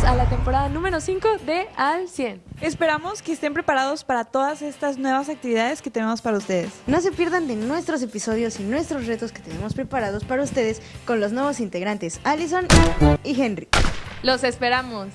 bienvenidos a la temporada número 5 de Al 100. Esperamos que estén preparados para todas estas nuevas actividades que tenemos para ustedes. No se pierdan de nuestros episodios y nuestros retos que tenemos preparados para ustedes con los nuevos integrantes Allison y Henry. Los esperamos.